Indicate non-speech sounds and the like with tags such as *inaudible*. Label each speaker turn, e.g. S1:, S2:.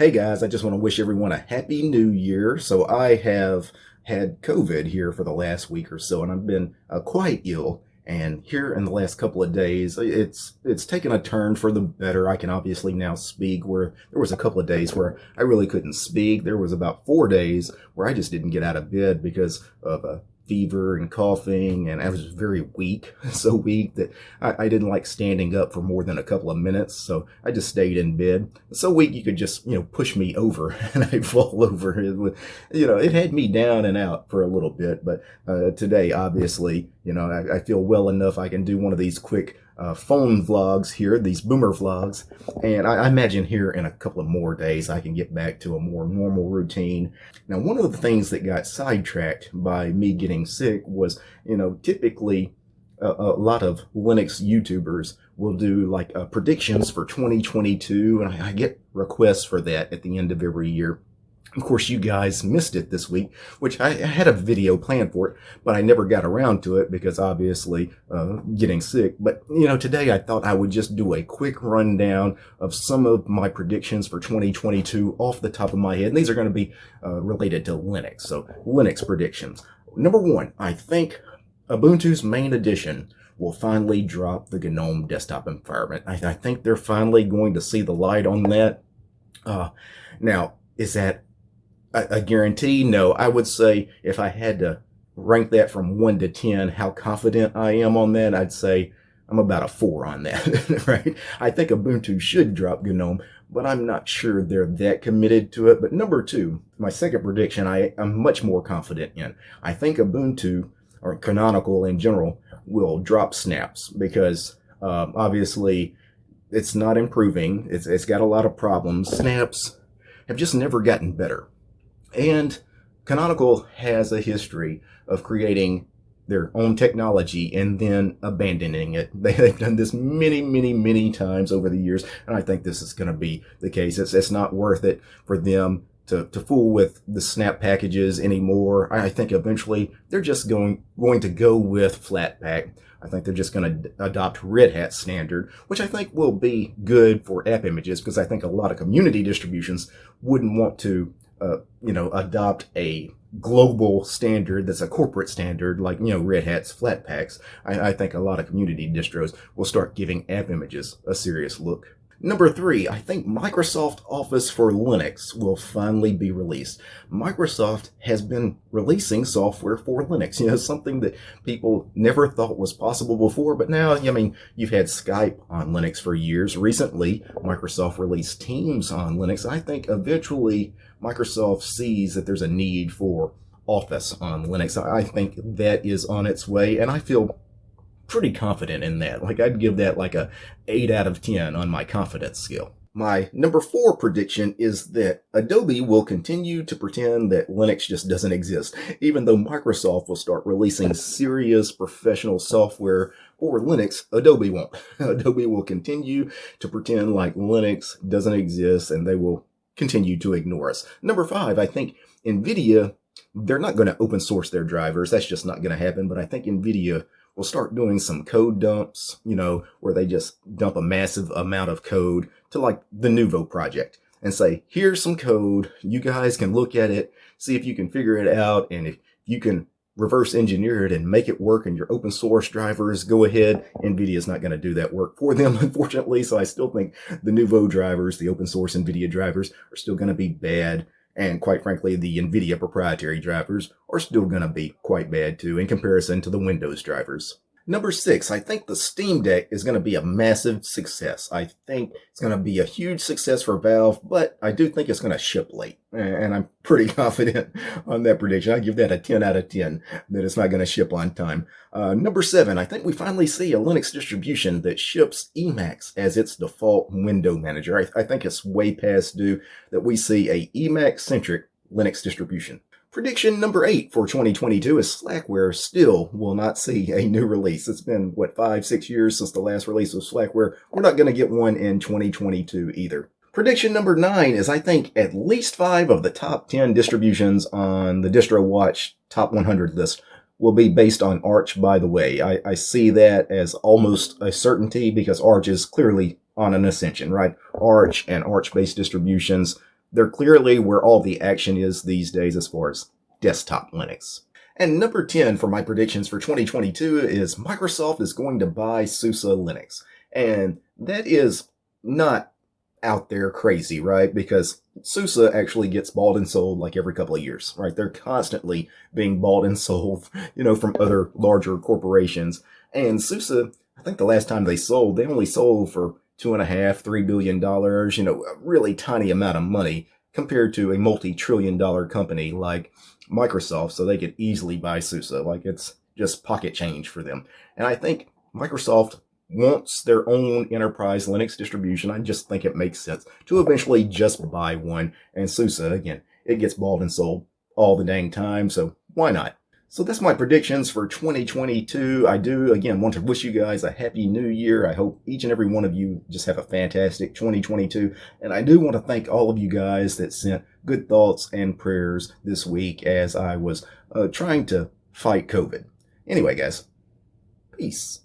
S1: Hey guys, I just want to wish everyone a happy new year. So I have had COVID here for the last week or so, and I've been uh, quite ill. And here in the last couple of days, it's it's taken a turn for the better. I can obviously now speak. Where there was a couple of days where I really couldn't speak. There was about four days where I just didn't get out of bed because of a fever and coughing, and I was very weak, *laughs* so weak that I, I, didn't like standing up for more than a couple of minutes. So I just stayed in bed. So weak you could just you know push me over *laughs* and I'd fall over. It you know, it had me down and out for a little bit. But uh, today, obviously, you know, I, I feel well enough. I can do one of these quick uh, phone vlogs here, these boomer vlogs. And I, I, imagine here in a couple of more days, I can get back to a more normal routine. Now, one of the things that got sidetracked by me getting sick was, you know, typically a, lot of Linux YouTubers will do like uh, predictions for 2022. And I, I get requests for that at the end of every year. Of course, you guys missed it this week, which I, had a video planned for it, but I never got around to it because obviously uh, getting sick. But, you know, today I thought I would just do a quick rundown of some of my predictions for 2022 off the top of my head. And these are going to be uh, related to Linux. So Linux predictions. Number one, I think Ubuntu's main edition will finally drop the GNOME desktop environment. I, I think they're finally going to see the light on that. Uh, now, is that a, a guarantee? No, I would say if I had to rank that from one to 10, how confident I am on that, I'd say I'm about a four on that, *laughs* right? I think Ubuntu should drop GNOME, but I'm not sure they're that committed to it. But number two, my second prediction, I, am much more confident in. I think Ubuntu, or Canonical in general, will drop snaps because um, obviously it's not improving. It's, it's got a lot of problems. Snaps have just never gotten better. And Canonical has a history of creating their own technology and then abandoning it. *laughs* They've done this many, many, many times over the years, and I think this is going to be the case. It's, it's not worth it for them to, to fool with the snap packages anymore. I think eventually they're just going going to go with Flatpak. I think they're just going to adopt Red Hat standard, which I think will be good for app images because I think a lot of community distributions wouldn't want to uh, you know, adopt a global standard that's a corporate standard like, you know, Red Hat's Flatpaks, I, I think a lot of community distros will start giving app images a serious look. Number three, I think Microsoft Office for Linux will finally be released. Microsoft has been releasing software for Linux, you know, *laughs* something that people never thought was possible before, but now, I mean, you've had Skype on Linux for years. Recently, Microsoft released Teams on Linux. I think eventually Microsoft sees that there's a need for Office on Linux. I think that is on its way, and I feel pretty confident in that. Like I'd give that like a 8 out of 10 on my confidence scale. My number four prediction is that Adobe will continue to pretend that Linux just doesn't exist, even though Microsoft will start releasing *laughs* serious professional software for Linux, Adobe won't. *laughs* Adobe will continue to pretend like Linux doesn't exist and they will continue to ignore us. Number five, I think NVIDIA, they're not going to open source their drivers. That's just not going to happen. But I think NVIDIA will start doing some code dumps, you know, where they just dump a massive amount of code to like the Nouveau project and say, here's some code. You guys can look at it, see if you can figure it out. And if you can reverse engineer it and make it work in your open source drivers, go ahead. NVIDIA is not going to do that work for them, *laughs* unfortunately. So I still think the Nouveau drivers, the open source NVIDIA drivers are still going to be bad. And quite frankly, the NVIDIA proprietary drivers are still going to be quite bad too in comparison to the Windows drivers. Number six, I think the Steam Deck is going to be a massive success. I think it's going to be a huge success for Valve, but I do think it's going to ship late. And I'm *laughs* pretty confident on that prediction. I give that a 10 out of 10 that it's not going to ship on time. Uh, number seven, I think we finally see a Linux distribution that ships Emacs as its default window manager. I, I think it's way past due that we see a Emacs-centric Linux distribution. Prediction number eight for 2022 is Slackware still will not see a new release. It's been, what, five, six years since the last release of Slackware. We're not going to get one in 2022 either. Prediction number nine is I think at least five of the top 10 distributions on the DistroWatch top 100 list will be based on Arch, by the way. I, I see that as almost a certainty because Arch is clearly on an ascension, right? Arch and Arch-based distributions they're clearly where all the action is these days as far as desktop Linux. And number 10 for my predictions for 2022 is Microsoft is going to buy SUSE Linux. And that is not out there crazy, right? Because SUSE actually gets bought and sold like every couple of years, right? They're constantly being bought and *laughs* sold, you know, from other larger corporations. And SUSE, I think the last time they sold, they only sold for two and a half, three billion dollars, you know, a really tiny amount of money compared to a multi-trillion dollar company like Microsoft. So they could easily buy SUSE. Like it's just pocket change for them. And I think Microsoft wants their own enterprise Linux distribution, I just think it makes sense to eventually just buy one. And SUSE, again, it gets bought and sold all the dang time, so why not? So that's my predictions for 2022. I do, again, want to wish you guys a happy new year. I hope each and every one of you just have a fantastic 2022. And I do want to thank all of you guys that sent good thoughts and prayers this week as I was uh, trying to fight COVID. Anyway, guys, peace.